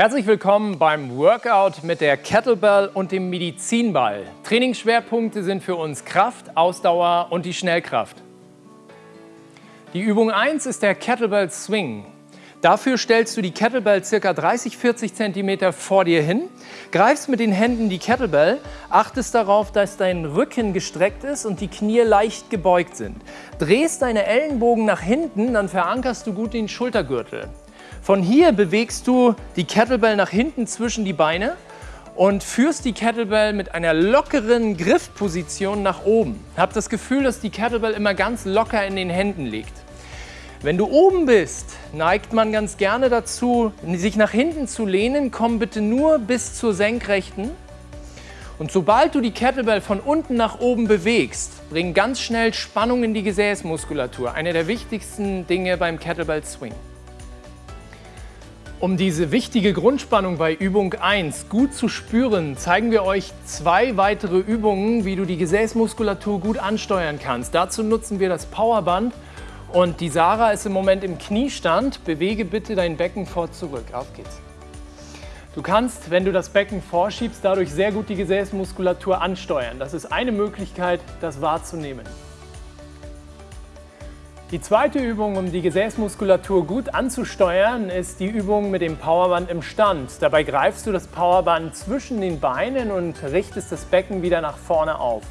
Herzlich willkommen beim Workout mit der Kettlebell und dem Medizinball. Trainingsschwerpunkte sind für uns Kraft, Ausdauer und die Schnellkraft. Die Übung 1 ist der Kettlebell Swing. Dafür stellst du die Kettlebell ca. 30-40 cm vor dir hin, greifst mit den Händen die Kettlebell, achtest darauf, dass dein Rücken gestreckt ist und die Knie leicht gebeugt sind. Drehst deine Ellenbogen nach hinten, dann verankerst du gut den Schultergürtel. Von hier bewegst du die Kettlebell nach hinten zwischen die Beine und führst die Kettlebell mit einer lockeren Griffposition nach oben. Hab das Gefühl, dass die Kettlebell immer ganz locker in den Händen liegt. Wenn du oben bist, neigt man ganz gerne dazu, sich nach hinten zu lehnen. Komm bitte nur bis zur Senkrechten. Und sobald du die Kettlebell von unten nach oben bewegst, bring ganz schnell Spannung in die Gesäßmuskulatur. Eine der wichtigsten Dinge beim Kettlebell Swing. Um diese wichtige Grundspannung bei Übung 1 gut zu spüren, zeigen wir euch zwei weitere Übungen, wie du die Gesäßmuskulatur gut ansteuern kannst. Dazu nutzen wir das Powerband und die Sarah ist im Moment im Kniestand. Bewege bitte dein Becken vor zurück. Auf geht's. Du kannst, wenn du das Becken vorschiebst, dadurch sehr gut die Gesäßmuskulatur ansteuern. Das ist eine Möglichkeit, das wahrzunehmen. Die zweite Übung, um die Gesäßmuskulatur gut anzusteuern, ist die Übung mit dem Powerband im Stand. Dabei greifst du das Powerband zwischen den Beinen und richtest das Becken wieder nach vorne auf.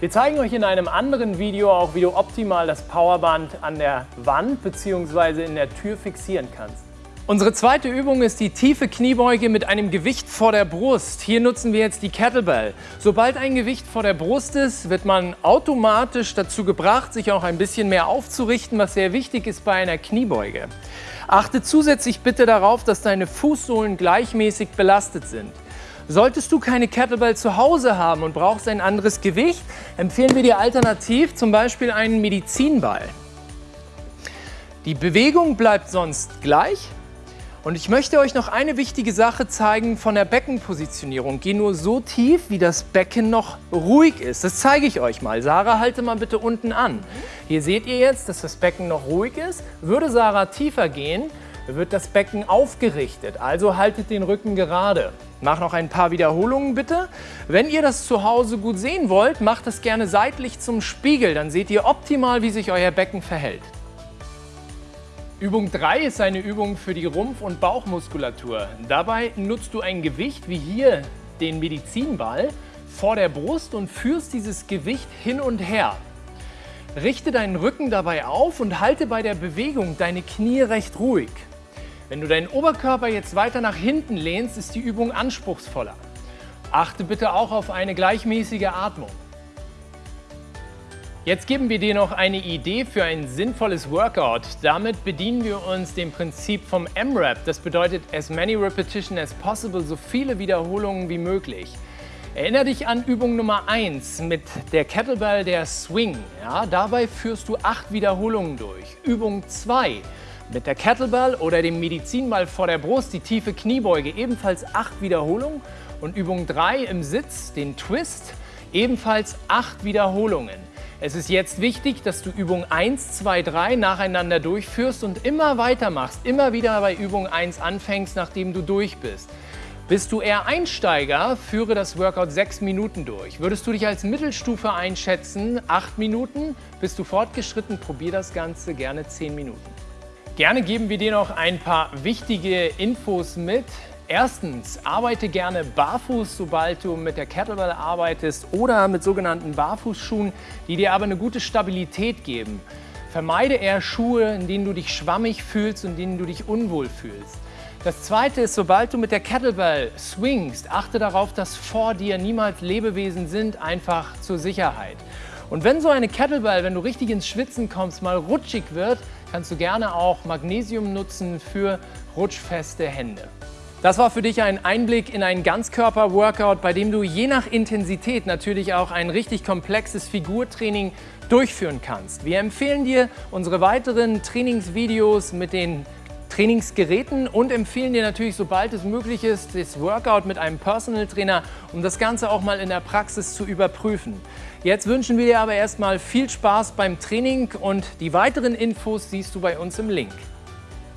Wir zeigen euch in einem anderen Video auch, wie du optimal das Powerband an der Wand bzw. in der Tür fixieren kannst. Unsere zweite Übung ist die tiefe Kniebeuge mit einem Gewicht vor der Brust. Hier nutzen wir jetzt die Kettlebell. Sobald ein Gewicht vor der Brust ist, wird man automatisch dazu gebracht, sich auch ein bisschen mehr aufzurichten, was sehr wichtig ist bei einer Kniebeuge. Achte zusätzlich bitte darauf, dass deine Fußsohlen gleichmäßig belastet sind. Solltest du keine Kettlebell zu Hause haben und brauchst ein anderes Gewicht, empfehlen wir dir alternativ zum Beispiel einen Medizinball. Die Bewegung bleibt sonst gleich, und ich möchte euch noch eine wichtige Sache zeigen von der Beckenpositionierung. Geh nur so tief, wie das Becken noch ruhig ist. Das zeige ich euch mal. Sarah, halte mal bitte unten an. Hier seht ihr jetzt, dass das Becken noch ruhig ist. Würde Sarah tiefer gehen, wird das Becken aufgerichtet. Also haltet den Rücken gerade. Mach noch ein paar Wiederholungen bitte. Wenn ihr das zu Hause gut sehen wollt, macht es gerne seitlich zum Spiegel. Dann seht ihr optimal, wie sich euer Becken verhält. Übung 3 ist eine Übung für die Rumpf- und Bauchmuskulatur. Dabei nutzt du ein Gewicht wie hier den Medizinball vor der Brust und führst dieses Gewicht hin und her. Richte deinen Rücken dabei auf und halte bei der Bewegung deine Knie recht ruhig. Wenn du deinen Oberkörper jetzt weiter nach hinten lehnst, ist die Übung anspruchsvoller. Achte bitte auch auf eine gleichmäßige Atmung. Jetzt geben wir dir noch eine Idee für ein sinnvolles Workout. Damit bedienen wir uns dem Prinzip vom M-Rap. Das bedeutet as many repetition as possible, so viele Wiederholungen wie möglich. Erinnere dich an Übung Nummer 1 mit der Kettlebell, der Swing. Ja, dabei führst du acht Wiederholungen durch. Übung 2 mit der Kettlebell oder dem Medizinball vor der Brust, die tiefe Kniebeuge, ebenfalls acht Wiederholungen. Und Übung 3 im Sitz, den Twist, ebenfalls acht Wiederholungen. Es ist jetzt wichtig, dass du Übung 1, 2, 3 nacheinander durchführst und immer weitermachst, immer wieder bei Übung 1 anfängst, nachdem du durch bist. Bist du eher Einsteiger, führe das Workout 6 Minuten durch. Würdest du dich als Mittelstufe einschätzen, 8 Minuten. Bist du fortgeschritten, probier das Ganze gerne 10 Minuten. Gerne geben wir dir noch ein paar wichtige Infos mit. Erstens, arbeite gerne barfuß, sobald du mit der Kettlebell arbeitest oder mit sogenannten Barfußschuhen, die dir aber eine gute Stabilität geben. Vermeide eher Schuhe, in denen du dich schwammig fühlst und in denen du dich unwohl fühlst. Das zweite ist, sobald du mit der Kettlebell swingst, achte darauf, dass vor dir niemals Lebewesen sind, einfach zur Sicherheit. Und wenn so eine Kettlebell, wenn du richtig ins Schwitzen kommst, mal rutschig wird, kannst du gerne auch Magnesium nutzen für rutschfeste Hände. Das war für dich ein Einblick in ein Ganzkörper-Workout, bei dem du je nach Intensität natürlich auch ein richtig komplexes Figurtraining durchführen kannst. Wir empfehlen dir unsere weiteren Trainingsvideos mit den Trainingsgeräten und empfehlen dir natürlich, sobald es möglich ist, das Workout mit einem Personal Trainer, um das Ganze auch mal in der Praxis zu überprüfen. Jetzt wünschen wir dir aber erstmal viel Spaß beim Training und die weiteren Infos siehst du bei uns im Link.